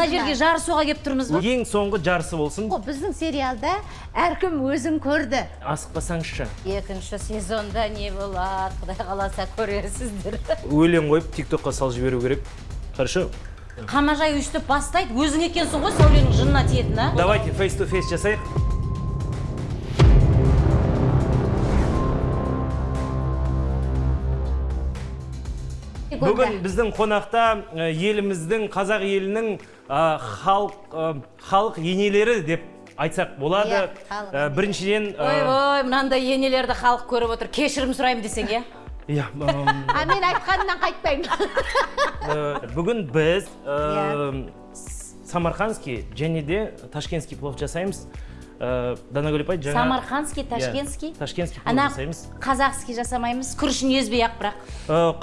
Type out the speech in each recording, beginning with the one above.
мына жерге жарысуға келіп тұрмыз ба? Ең соңғы жарысы болсын. О, біздің сериалда әркім өзін көрді. Асықпасаңызшы. Екінші сезонда не болады? Құдай қаласа көрерсіздер. Өлең қойып тик токқа салып жіберу керек. Хорошо? Қамажай өйстіп бастайды. Өзің екенсің ғой сәуленің жынына тиетін а? Давайте фейс to фейс жасайық. Бүгін біздің қонақта ә, еліміздің қазақ елінің ә, халық ә, халық енелері деп айтсақ болады. Иә, біріншіден ә, ойбой мынандай енелерді халық көріп отыр. Кешірім сұраймын десең иә? Иә а мен айтқанымнан қайтпаймын. Бүгін біз Иә. самарқандский және де ташкентский плов жасаймыз. Ә, данагүл апай жаңа самарқандский ташкентский Иә, ташкентский? Плов ана жасаймыз. Қазақский жасамаймыз күрішін езбей ақ бірақ.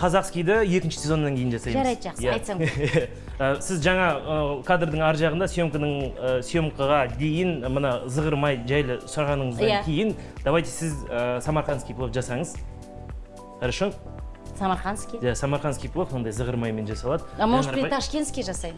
Қазақскийді екінші сезоннан кейін жасаймыз. Жарайды, жақсы, Иә. айтсаң. Ә, сіз жаңа кадрдың ар жағында съемканың съемкаға дейін мына зығырмай жайлы сұрағаныңыздан Иә. кейін давайте сіз самарқандский плов жасаңыз. Хорошо? Самарқандский иә самарқандский плов мындай зығырмаймен жасалады. А может мен ташкентский жасайын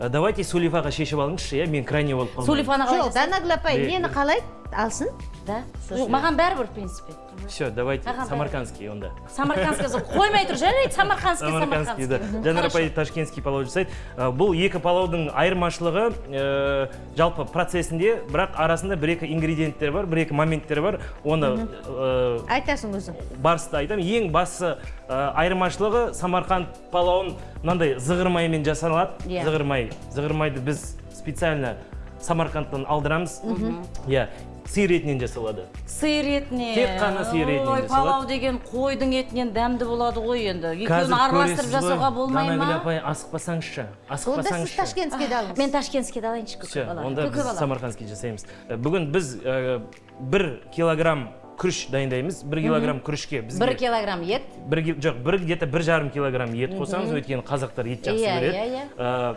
давайте сулифаға шешіп алыңызшы иә мен крайне болып қалмайын сулифаны қалай? Жоқ данагүл апай нені қалайды алсын да? Жоқ маған бәрібір в принципе. Все давайте. Самарқандский онда. Самарқандский қоймай тұр жарайды самарқандский самарқандский да. жанар апай ташкентский палау жасайды. Ә, бұл екі палаудың айырмашылығы ә, жалпы процесінде бірақ арасында бір екі ингредиенттер бар бір екі моменттер бар. Оны ә, айтасың өзің. барысты айтамын ең басты ә, айырмашылығы самарқанд палауын мынандай зығырмаймен жасалады. Иә. зығырмай. Зығырмайды біз специально самарқандтан алдырамыз. Иә. Сиыр етінен жасалады. Сиыр етінен Тек қана сиыр етінен ой палау деген қойдың етінен дәмді болады ғой енді. Екеуін араластырып жасауға болмай данагүл ма? Апай асықпасаңызшы. Онда сіз асықпасаңызшы. Ташкентскийді алыңыз. Мен ташкентскийді алайыншы все онда біз бала. Самарқандский жасаймыз. Ә, бүгін біз ә, бір килограмм күріш дайындаймыз. Бір килограмм күрішке бізге бір килограмм ет. Бір жоқ бір где то бір жарым килограмм ет қосамыз өйткені қазақтар ет жақсы Иә, көреді. иә, Ә,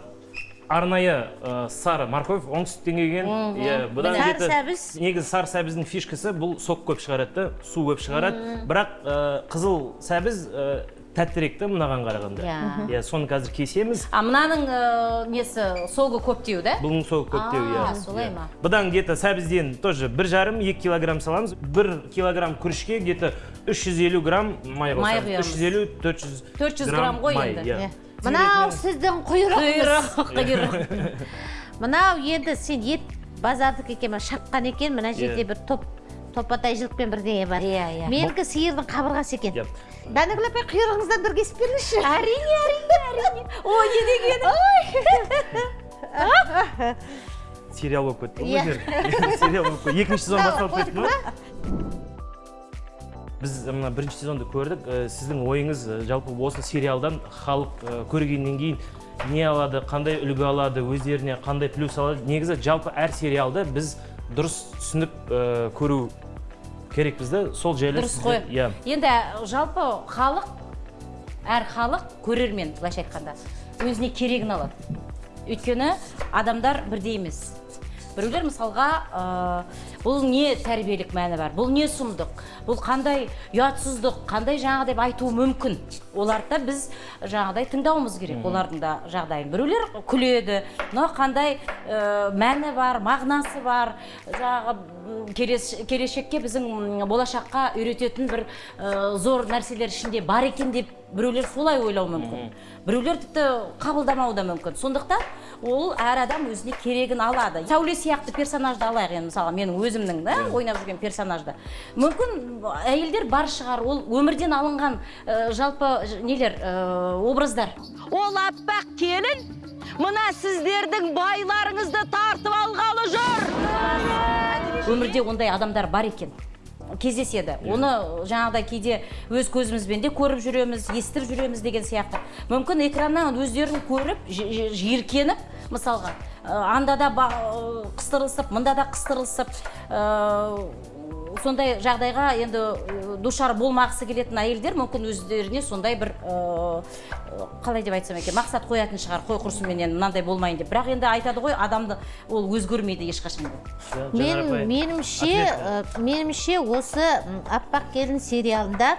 арнайы ә, сары морковь оңтүстіктен келген. Иә бұдан Сары сәбіз. негізі сары сәбіздің фишкасы бұл сок көп шығарады да су көп шығарады. Бірақ ә, қызыл сәбіз ә, тәттірек та мынаған қарағанда. Иә. иә соны қазір кесеміз. А мынаның ә, несі согы көптеу да? Бұның соғы көптеу иә. Солай Иә. ма? бұдан где то сәбізден тоже бір жарым екі килограмм саламыз. Бір килограмм күрішке где то үш жүз елу грамм май қосамыз. Үш жүз елу төрт жүз 400 грамм ғой енді. иә. Иә. Мынау сіздің құйрығыңыз. Құйрық мынау енді сен ет базардікі екен шапқан екен мына жерде Иә. бір топ топатай жылқымен бірдеңе бар. Иә, иә. менікі сиырдың қабырғасы екен. Иә. данагүл апай құйрығыңыздан бір кесіп беріңізші әрине әрине әрине. Ой не дегені? Сериал болып кетті ғой Иә. сериал болып кетті. Екінші сезон басталып кетті ма? Біз мына бірінші сезонды көрдік. Ә, сіздің ойыңыз ә, жалпы осы сериалдан халық ә, көргеннен кейін не алады қандай үлгі алады өздеріне қандай плюс алады? Негізі жалпы әр сериалды біз дұрыс түсініп ә, көру керекпіз да сол жайлы дұрыс қой. иә. Енді жалпы халық әр халық көрермен былайша айтқанда. Өзіне керегін алады. Өйткені адамдар бірдей емес. Біреулер мысалға бұл не тәрбиелік мәні бар? Бұл не сұмдық? Бұл қандай ұятсыздық? Қандай жаңағыдай деп айтуы мүмкін? Оларды да біз жаңағыдай тыңдауымыз керек. Олардың да жағдайын. Біреулер күледі. Мынау қандай ә, мәні бар мағынасы бар? Жаңағы келешекке біздің болашаққа үйрететін бір ә, зор нәрселер ішінде бар екен деп біреулер солай ойлауы мүмкін. Біреулер тіпті қабылдамауы да мүмкін. Сондықтан ол әр адам өзіне керегін алады. Сәуле сияқты персонажды алайық енді мысалға. Менің өзімнің да ойнап жүрген персонажды мүмкін әйелдер бар шығар ол өмірден алынған ә, жалпы нелер ә, образдар. Ол аппақ келін мына сіздердің байларыңызды тартып алғалы жүр. Өмірде ондай адамдар бар екен. Кездеседі. Оны жаңағыдай кейде өз көзімізбен де көріп жүреміз естіп жүреміз деген сияқты. Мүмкін экраннан өздерін көріп жиіркеніп мысалға. Анда да ә, қыстырылысып мында да қыстырылысып ә, сондай жағдайға енді душар болмағысы келетін әйелдер мүмкін өздеріне сондай бір ә, қалай деп айтсам екен мақсат қоятын шығар қой құрсын менен мынандай болмайын деп. Бірақ енді айтады ғой адамды ол өзгермейді ешқашан. Жанар мен меніңше ә, меніңше осы аппақ келін сериалында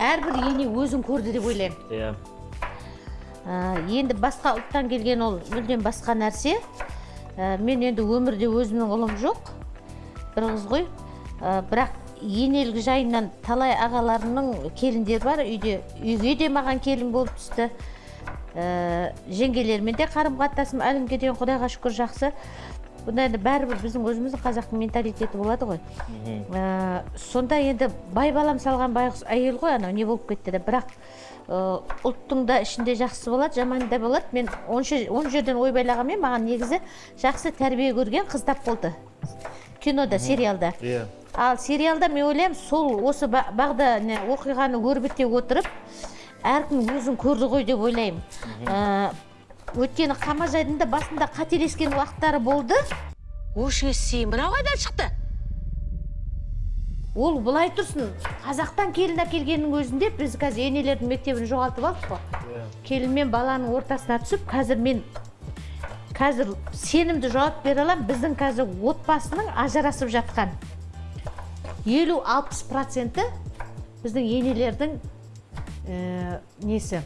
әрбір ене өзін көрді деп ойлаймын. Иә. Енді басқа ұлттан келген ол мүлдем басқа нәрсе. Ә, мен енді өмірде өзімнің ұлым жоқ. Бір қыз ғой. Ә, бірақ енелік жайынан талай ағаларымның келіндері бар. Үйде үйге де маған келін болып түсті. Ә, жеңгелермен де қарым қатынасым әлі күнге дейін құдайға шүкір жақсы. Бұнда енді бәрібір біздің өзіміздің қазақтың менталитеті болады ғой. Ә, сонда енді бай балам салған байғұс әйел ғой анау не болып кетті де. Бірақ ұлттың да ішінде жақсы болады жаманы да болады. Мен он, жерден ойбайлағанмен маған негізі жақсы тәрбие көрген қыз тап болды. Кинода сериалда. Иә. Ал сериалда мен ойлаймын сол осы ба- бағда не оқиғаны өрбіте отырып әркім өзін көрді ғой деп ойлаймын. Ә, өйткені қамажайдың да басында қателескен уақыттары болды. Өшіңе сен мынау қайдан шықты? Ол былай тұрсын қазақтан келін әкелгеннің өзінде біз қазір енелердің мектебін жоғалтып алдық қой. Келін мен баланың ортасына түсіп қазір мен қазір сенімді жауап бере аламын. Біздің қазір отбасының ажырасып жатқан елу алпыс проценті біздің енелердің ә, несі?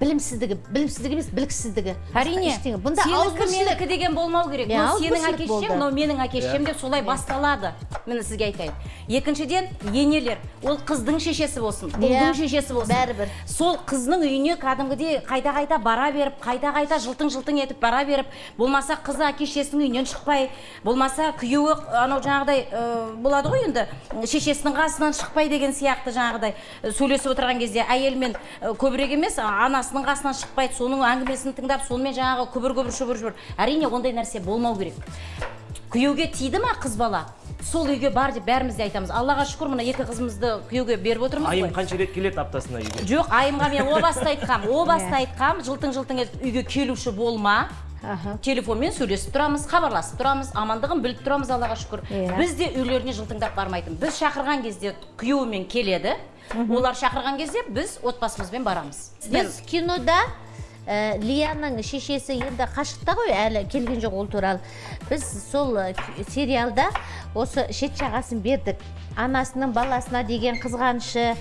Білімсіздігі білімсіздігі емес біліксіздігі. Әрине бұнда менікі деген болмау керек. Мынау сенің әке шешең мынау менің әке шешем деп солай басталады. Міне сізге айтайын. Екіншіден енелер. Ол қыздың шешесі болсын ұлдың шешесі болсын. Бәрібір. сол қыздың үйіне кәдімгідей қайта қайта бара беріп қайта қайта жылтың жылтың етіп бара беріп болмаса қызы әке шешесінің үйінен шықпай болмаса күйеуі анау жаңағыдай ә, болады ғой енді шешесінің қасынан шықпай деген сияқты жаңағыдай сөйлесіп отырған кезде әйелмен көбірек емес а, анасының қасынан шықпайды соның әңгімесін тыңдап сонымен жаңағы күбір күбір шүбір шүбір. Әрине ондай нәрсе болмау керек. Күйеуге тиді ма қыз бала? Сол үйге бар деп бәріміз де айтамыз. Аллаға шүкір мына екі қызымызды күйеуге беріп отырмыз айым ғой қанша рет келеді аптасына үйге? Жоқ айымға мен о баста айтқам о баста айтқам. Жылтың жылтың етіп үйге келуші болма. Телефонмен сөйлесіп тұрамыз хабарласып тұрамыз амандығын біліп тұрамыз аллаға шүкір. Иә. біз де үйлеріне жылтыңдап бармайтын. Біз шақырған кезде күйеуімен келеді. Олар шақырған кезде біз отбасымызбен барамыз. Біз кинода ә, лияның шешесі енді қашықта ғой әлі келген жоқ ол туралы. Біз сол к- сериалда осы шет жағасын бердік. Анасының баласына деген қызғанышы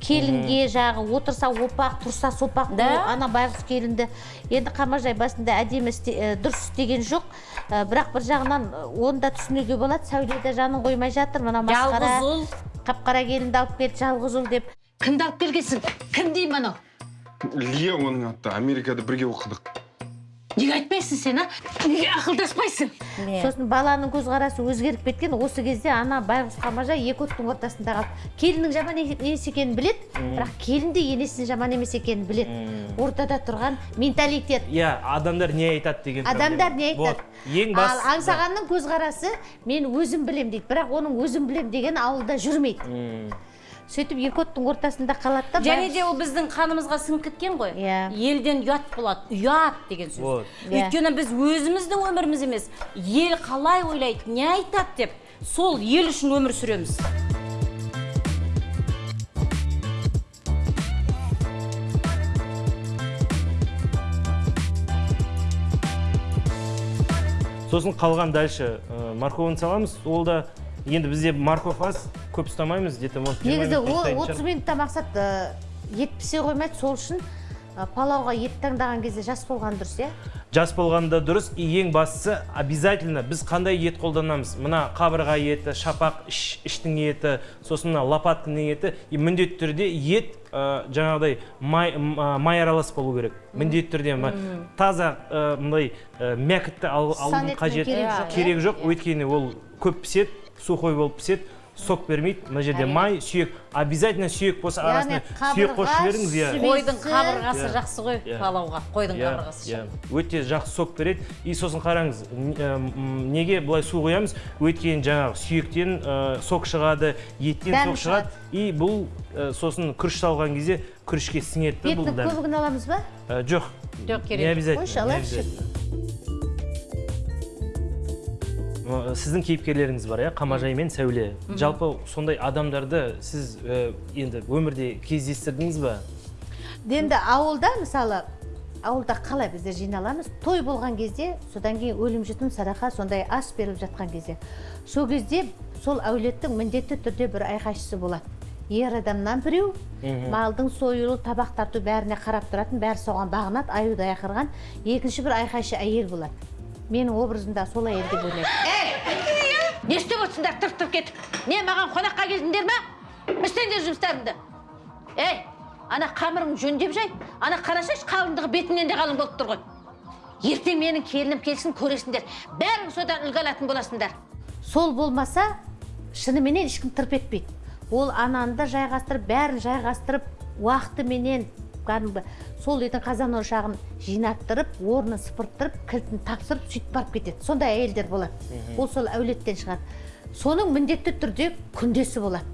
келінге жағы отырса опақ тұрса сопақ Да. ана байғұс келінді. Енді қамажай басында әдемі істе- ә, дұрыс істеген жоқ. Ә, бірақ бір жағынан оны да түсінуге болады. Сәуледе жанын қоймай жатыр. Мына масқара жалғыз ұл. қап қара келінді алып келді жалғыз ұл деп. Кімді алып келгенсің? Кім деймін анау? лия оның аты америкада бірге оқыдық. Неге айтпайсың сен, а? Неге ақылдаспайсың? сосын баланың көзқарасы өзгеріп кеткен осы кезде ана байғұс қамажай екі оттың ортасында қалды. Келіннің жаман емес екенін білет бірақ келін де енесінің жаман емес екенін білет ортада тұрған менталитет. Иә адамдар не айтады деген адамдар не айтады? ең ал аңсағанның көзқарасы мен өзім білем дейді. Бірақ оның өзім білем деген ауылда жүрмейді. Сөйтіп екі оттың ортасында қалады да және де ол біздің қанымызға сіңіп кеткен ғой. Иә. елден ұят болады. Ұят деген сөз. Вот. Иә. өйткені біз өзіміздің өміріміз емес. Ел қалай ойлайды не айтады деп сол ел үшін өмір сүреміз. Сосын қалған дальше ә, саламыз. Ол да енді бізде морковь аз көп ұстамаймыз где то может негізі отыз минутта мақсат ә, ет пісе қоймайды сол үшін ә, палауға ет таңдаған кезде жас болған дұрыс иә? Жас болғанда дұрыс. И ең бастысы обязательно біз қандай ет қолданамыз? Мына қабырға еті шапақ іш, іштің еті сосын мына лопатканың еті. И міндетті түрде ет ә, жаңағыдай май, май аралас болу керек. Міндетті түрде таза ә, мындай ә, мякітті ал, Сан алудың етінің қажеті керегі жоқ, керек иә? жоқ. Өйткені ол көп піседі. Сухой болып піседі. Сок бермейді. Мына жерде май сүйек. Обязательно сүйек болса арасына сүйек қосып жіберіңіз иә. қойдың қабырғасы Иә. жақсы ғой Иә. палауға. Қойдың Иә, қабырғасы иә. өте жақсы сок береді. И сосын қараңыз м, неге былай су құямыз? Өйткені жаңағы сүйектен ә, сок шығады еттен сок шығады. и бұл ә, сосын күріш салған кезде күрішке сіңеді да бұл беттің дәм көбігін аламыз ба? Ә, жоқ. Жоқ не керек. обязательно Қойшы, не алайықшы. обязательно. Сіздің кейіпкерлеріңіз бар иә? Қамажай мен сәуле. Жалпы сондай адамдарды сіз ә, енді өмірде кездестірдіңіз ба? Енді ауылда мысалы ауылда қалай біздер жиналамыз? Той болған кезде содан кейін өлім жітім садақа сондай ас беріліп жатқан кезде. Сол кезде сол әулеттің міндетті түрде бір айқайшысы болады. Ер адамнан біреу малдың сойылу табақ тарту бәріне қарап тұратын бәрі соған бағынады аюдай ақырған. Екінші бір айқайшы әйел болады. Менің образымда сол әйел деп ойлаймын. Не істеп отырсыңдар тұрып тұрып кетіп? Не маған қонаққа келдіңдер ма? Істеңдер жұмыстарыңды. Ей ана қамырың жөндеп жай. Ана қарасайшы қалыңдығы бетіңнен де қалың болып тұр ғой. Ертең менің келінім келсін көресіңдер. Бәрің содан үлгі алатын боласыңдар. Сол болмаса шыныменен ешкім тырп етпейді. Ол ананы да жайғастырып бәрін жайғастырып уақытыменен кәдімгі сол үйдің қазан ошағын жинаттырып орнын сыпырттырып кілтін тапсырып сөйтіп барып кетеді. Сондай әйелдер болады. Ол сол әулеттен шығады. Соның міндетті түрде күндесі болады.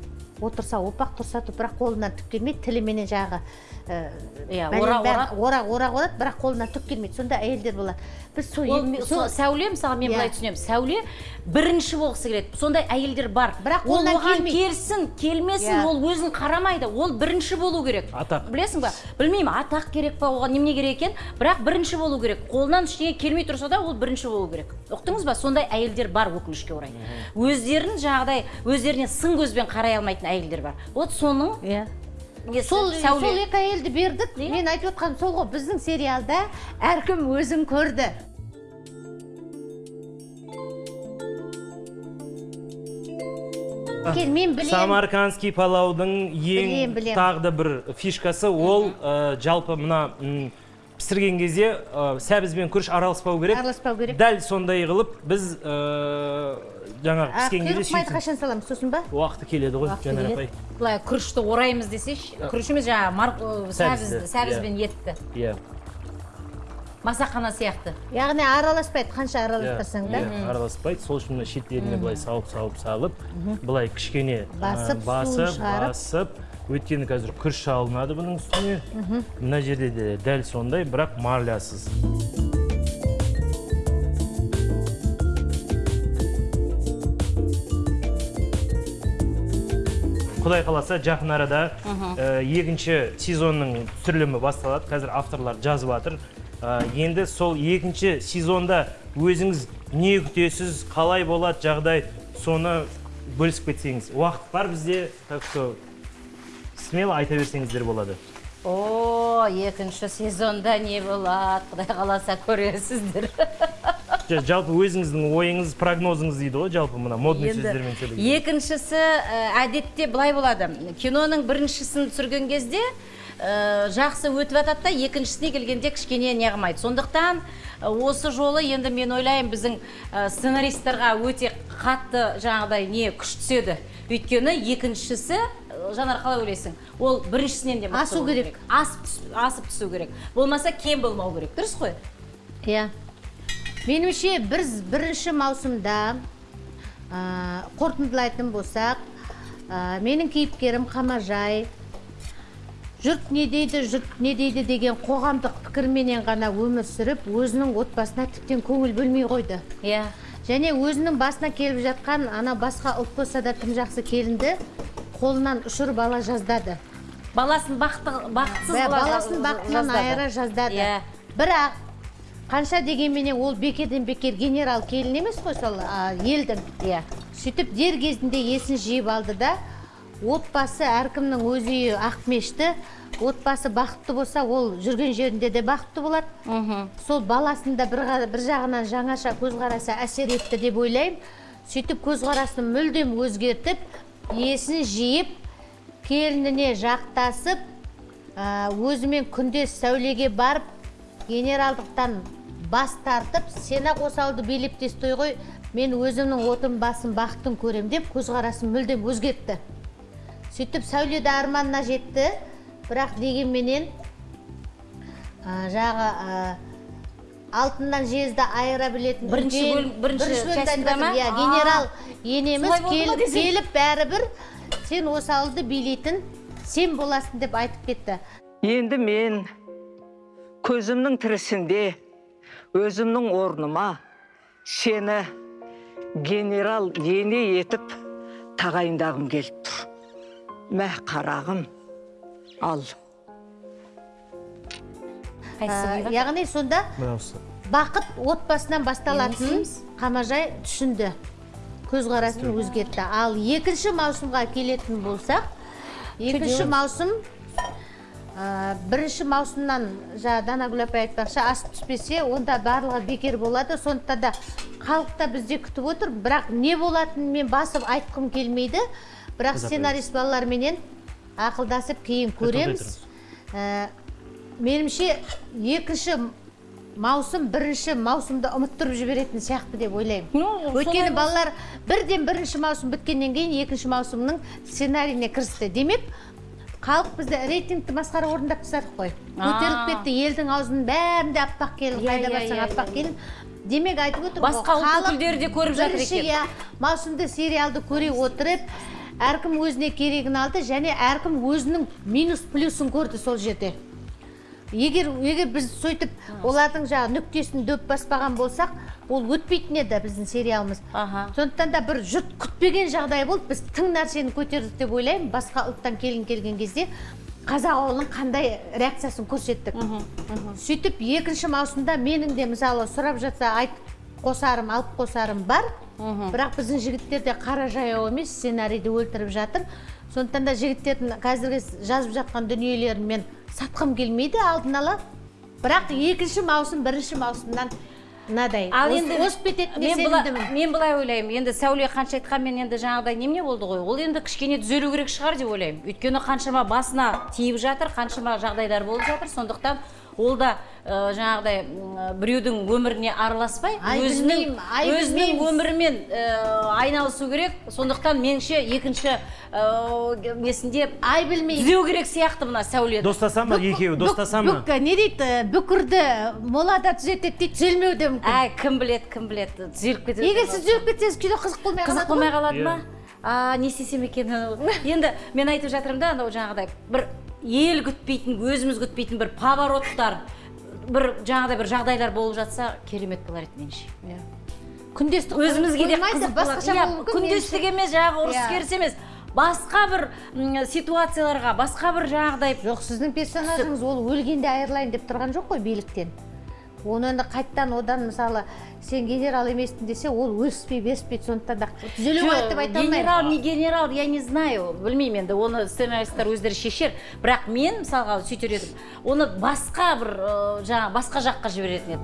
Отырса опақ тұрса топырақ қолынан түк келмейді. Тіліменен жаңағы Иә, орақ орақ орады бірақ қолынан түк келмейді. Сондай әйелдер болады. Біз сол сәуле мысалы мен Иә. былай түсінемін. Сәуле бірінші болғысы келеді. Сондай әйелдер бар. Бірақ ол оған келмейді. келсін келмесін Иә. ол өзін қарамайды. Ол бірінші болу керек. Атақ. білесің ба? Білмеймін атақ керек па оған немене керек екен? Бірақ бірінші болу керек. Қолынан ештеңе келмей тұрса да ол бірінші болу керек. Ұқтыңыз ба? Сондай әйелдер бар өкінішке орай. Өздерін жаңағыдай өздеріне сын көзбен қарай алмайтын әйелдер бар. Вот соның иә. сол сол екі әйелді бердік. Иә. мен айтып отқаным сол ғой біздің сериалда әркім өзін көрді. Кел, мен білемін. Самаркандский палаудың ең білем. тағы да бір фишкасы ол ә, жалпы мына пісірген кезде ә, сәбіз бен күріш араласпау керек. Араласпау керек. Дәл сондай қылып біз ә, жаңағы піскен кезде құйрық майды қашан саламыз? Сосын ба? Уақыты келеді ғой жанар апай. Былай күрішті ораймыз десейші. Күріш емес жаңағы мар- ы, Сәбізді, сәбіз сәбіз бен етті. Иә. Масақана сияқты. Яғни араласпайды қанша иә араластырсаң да. Иә, араласпайды. Сол үшін мына шеттеріне былай салып салып салып былай кішкене Басып, басып басып өйткені қазір күріш алынады бұның үстіне. Мына жерде де дәл сондай бірақ марлясыз құдай қаласа жақын арада ә, екінші сезонның түсірілімі басталады. Қазір авторлар жазып жатыр. Ә, енді сол екінші сезонда өзіңіз не күтесіз қалай болады жағдай соны бөлісіп кетсеңіз. Уақыт бар бізде так что смело айта берсеңіздер болады о екінші сезонда не болады құдай қаласа көресіздер Жа- жалпы өзіңіздің ойыңыз прогнозыңыз дейді ғой жалпы мына модный Енді сөздермен сөйлеген екіншісі әдетте былай болады киноның біріншісін түсірген кезде ә, жақсы өтіп жатады да екіншісіне келгенде кішкене неғылмайды сондықтан осы жолы енді мен ойлаймын біздің ә, өте қатты жаңағыдай не күш түседі өйткені екіншісі жанар қалай ойлайсың? Ол біріншісінен де Асу керек. асып, асып түсу керек. Болмаса кем болмау керек. Дұрыс қой? Иә. Меніңше біз бірінші маусымда ә, қорытындылайтын болсақ ә, менің кейіпкерім қамажай жұрт не дейді жұрт не дейді деген қоғамдық пікірменен ғана өмір сүріп өзінің отбасына тіптен көңіл бөлмей қойды. Иә. Және өзінің басына келіп жатқан ана басқа ұлт болса да тым жақсы келінді қолынан ұшырып ала жаздады. Баласын бақытсыз Бә- баласын бақытынан айыра жаздады. Иә. бірақ қанша дегенменен ол бекерден бекер генерал келін емес қой сол елдің. Иә. Сөйтіп дер кезінде есін жиып алды да отбасы әркімнің өз үйі ақмешті отбасы бақытты болса ол жүрген жерінде де бақытты болады. Сол баласын да бір, ға- бір жағынан жаңаша көзқарасы әсер етті деп ойлаймын. Сөйтіп көзқарасын мүлдем өзгертіп есін жиып келініне жақтасып өзімен күндес сәулеге барып генералдықтан бас тартып сен осы ауылды билеп тестой ғой мен өзімнің отым басым бақытын көрем деп көзқарасын мүлдем өзгертті. Сөйтіп сәуле де арманына жетті. Бірақ дегенменен жағы алтыннан жезді айыра білетін Бірінші бөлім- бірінші иә генерал енеміз келіп бәрібір сен осы ауылды билейтін сен боласың деп айтып кетті. Енді мен көзімнің тірісінде өзімнің орныма сені генерал ене етіп тағайындағым келіп тұр. Мә қарағым ал? Яғни сонда бақыт отбасынан басталатынын қамажай түсінді көзқарасын өзгертті. Ал екінші маусымға келетін болсақ екінші маусым ә, бірінші маусымнан жаңа данагүл апай айтпақшы ас түспесе онда барлығы бекер болады. Сондықтан да халық та бізде күтіп отыр. Бірақ не болатынын мен басып айтқым келмейді. Бірақ сценарист балаларменен ақылдасып кейін көреміз. Ә, меніңше екінші маусым бірінші маусымды ұмыттырып жіберетін сияқты деп ойлаймын. Өйткені балалар бірден бірінші маусым біткеннен кейін екінші маусымның сценарийіне кірісті. Демек халық бізді рейтингті масқара орындап тастадық қой. Көтеріліп кетті елдің аузының бәрінде аппақ келін Иә, қайда иә, барсаң иә, аппақ келін демек айтып отыр Басқа ұлт өкілдері де көріп жатыр екен. иә маусымды сериалды көре отырып әркім өзіне керегін алды және әркім өзінің минус плюсын көрді сол жерде. Егер егер біз сөйтіп олардың жаңағы нүктесін дөп баспаған болсақ ол өтпейтін еді біздің сериалымыз. Аха. сондықтан да бір жұрт күтпеген жағдай болды. Біз тың нәрсені көтердік деп ойлаймын. Басқа ұлттан келін келген кезде қазақ ауылының қандай реакциясын көрсеттік? Сөйтіп екінші маусымда менің де мысалы сұрап жатса айт қосарым алып қосарым бар. Бірақ біздің жігіттер де қара жаяу емес сценарийді өлтіріп жатыр. Сондықтан да жігіттердің қазіргі жазып жатқан дүниелерін мен сатқым келмейді алдын ала. Бірақ екінші маусым бірінші маусымнан мынадай. Ал енді озып кететініне сенімдімін мен былай ойлаймын. Енді сәуле қанша айтқанмен енді жаңағыдай немене болды ғой? Ол енді кішкене түзелу керек шығар деп ойлаймын. Өйткені қаншама басына тиіп жатыр қаншама жағдайлар болып жатыр. Сондықтан ол да ә, жаңағыдай біреудің өміріне араласпай Ай, өзінің өзінің өмірімен ә, айналысу керек. Сондықтан меніңше екінші ә, несінде ай білмеймін. түзеу керек сияқты мына сәуле достаса ма екеуі достаса ма не дейді? Бүкірді молада түзетеді дейді түзелмеуі де мүмкін. Әй кім біледі кім біледі? Түзеліп кетеді егер сіз түзеліп кетсеңіз кино қызық болмай қызық болмай қалады ма? Иә. а не істесем екен? Енді мен айтып жатырмын да анау жаңағыдай бір ел күтпейтін өзіміз күтпейтін бір повороттар бір жаңағыдай бір жағдайлар болып жатса керемет болар еді меніңше. Күндестік өзімізге де қызық басқаша иә күндестік емес жаңағы ұрыс Иә. керіс емес. Басқа бір ситуацияларға басқа бір жаңағыдай жоқ сіздің персонажыңыз ол өлгенде айырылайын деп тұрған жоқ қой биліктен. Оны енді қайттан одан мысалы сен генерал емеспін десе ол өліспей беріспейді сондықтан да түзеле қояды деп айта алмаймын. генерал не генерал я не знаю білмеймін енді оны сценаристтар өздері шешер. Бірақ мен мысалға сөйтер едім оны басқа бір ы, жаңағы басқа жаққа жіберетін едім.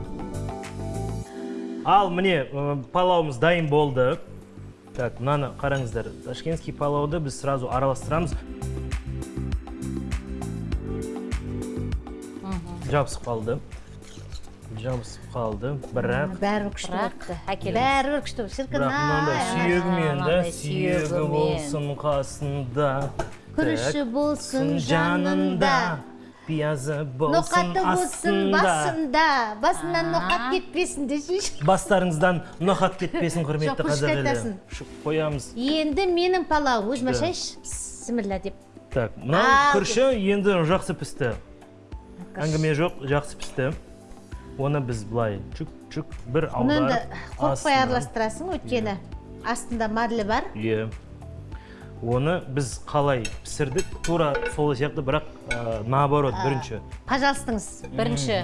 Ал міне палауымыз дайын болды. Так мынаны қараңыздар. Ташкентский палауды біз сразу араластырамыз. Жабысып қалды. Жабысып қалды бірақ бәрібір күшті Бірақ болыпты әкеліңіз. бәрібір күшті болды шіркін бірақ мынандай ай сүйегімен да сүйегі болсын қасында күріші болсын жанында пиязы болсын ноқаты болсын басында басынан ноқат кетпесін десейші бастарыңыздан ноқат кетпесін құрметті қазақ айтасың. елі қоямыз енді менің палау өзім ашайыншы бісміллә деп так мынау күріші енді жақсы пісті әңгіме жоқ жақсы пісті оны біз былай чүк чүк бір оны енді аударып қорықпай араластырасың өйткені астында марлі бар. Иә. Оны біз қалай пісірдік? Тура сол сияқты бірақ ә, наоборот бірінші. пожалуйстаңыз бірінші.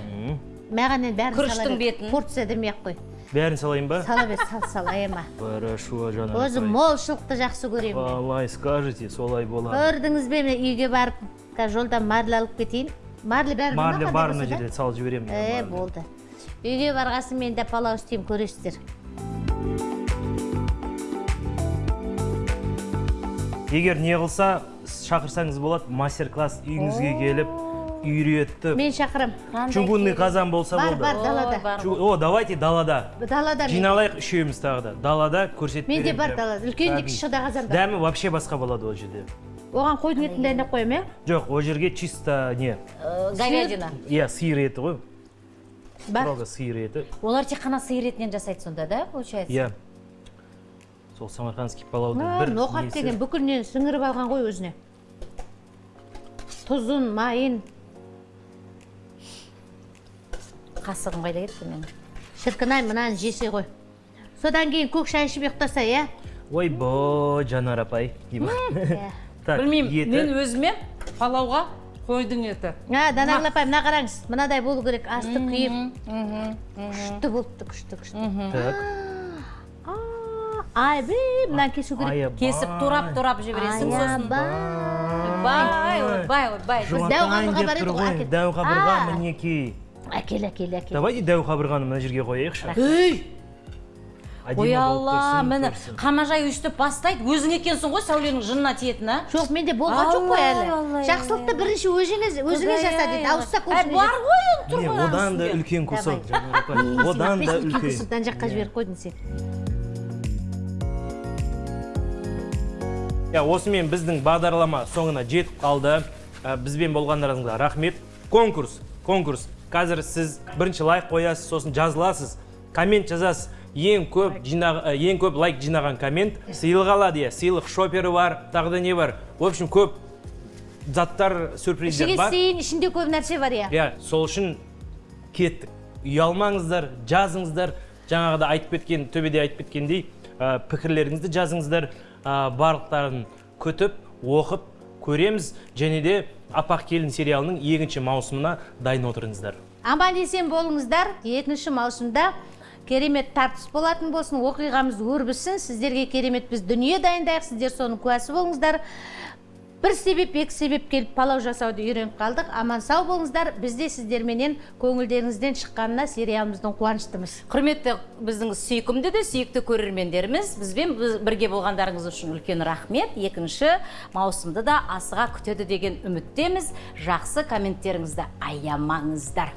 маған енді бәрін Күріштің бетін. порция демей ақ қой. Бәрін салайын ба? Сала бер сал сал аяма хорошо жаным өзім молшылықты жақсы көремін мен. қалай скажете солай болады. Көрдіңіз бе міне үйге барып қазір жолдан марлі алып кетейін. Марлі бәрі марлі бар мына жерде салып жіберемін е болды. Үйге барғасын мен де палау істеймін көресіздер. Егер не қылса шақырсаңыз болады мастер класс үйіңізге келіп үйретіп мен шақырам. Чугунный қазан болса бар болды. бар далада. О давайте далада. Далада жиналайық үшеуміз тағы да. Далада көрсетіп менде бар далада. Үлкен де кіші де қазан бар. Дәмі вообще басқа болады ол жерде. Оған қойдың етін дайындап қоямын иә? Жоқ ол жерге чисто не? Э, говядина. Иә сиыр еті ғой. Бар строго сиыр еті. Олар тек қана сиыр етінен жасайды сонда да получается? Иә. Сол самарқандский палаудың бір ноқат деген бүкілінен сіңіріп алған ғой өзіне. Тұзын майын. Қасығым қайда кетті менің? Шіркін ай мынаны жесе ғой. Содан кейін көк шай ішіп ұйықтаса иә? Ойбой жанар апай деймін. так білмеймін еті мен өзіме палауға қойдың еті. А данагүл апай мына қараңыз мынадай болу керек асты күйіп күшті болыпты күшті күшті. Так. Айбей мынаны кесу керек. Кесіп турап турап жібересің сосын. Ойбай ойбай ойбай Дәу қабырға бар еді ғой, дәу қабырға мінекей әкел әкел әкел. Давайте дәу қабырғаны мына жерге қояйықшы. Ей ой алла міне қамажай өйстіп бастайды өзің екенсің ғой сәуленің жынына тиетін а жоқ менде болған жоқ қой әлі. Алла, жақсылықты бірінші өзіңіз өзіңіз жаса дейді ауызсақ Әй, бар ғой енді тұр ғой одан да үлкен кусок одан да үлкен. жаққа жіберіп қойдың сен. Иә осымен біздің бағдарлама соңына жетіп қалды. Ә, бізбен болғандарыңызға рахмет. Конкурс конкурс. Қазір сіз бірінші лайк қоясыз сосын жазыласыз коммент жазасыз. Ең көп жинақ ә, ең көп лайк жинаған коммент. Сыйлық алады иә сыйлық шопері бар тағы да не бар? В общем көп заттар сюрприздер бар. сейін ішінде көп нәрсе бар иә. Иә сол үшін кеттік. Ұялмаңыздар жазыңыздар. Жаңағыда айтып кеткен төбеде айтып кеткендей ә, пікірлеріңізді жазыңыздар. Ә, барлықтарын күтіп оқып көреміз. Және де апақ келін сериалының екінші маусымына дайын отырыңыздар. Аман есен болыңыздар. Екінші маусымда керемет тартыс болатын болсын оқиғамыз өрбісін сіздерге керемет біз дүние дайындайық сіздер соның куәсі болыңыздар. бір себеп екі себеп келіп палау жасауды үйреніп қалдық. Аман сау болыңыздар. Біз де сіздерменен көңілдеріңізден шыққанына сериалымыздың қуаныштымыз. Құрметті біздің сүйкімді де сүйікті көрермендеріміз бізбен біз- бірге болғандарыңыз үшін үлкен рахмет. Екінші маусымды да асыға күтеді деген үміттеміз. Жақсы комменттеріңізді аямаңыздар!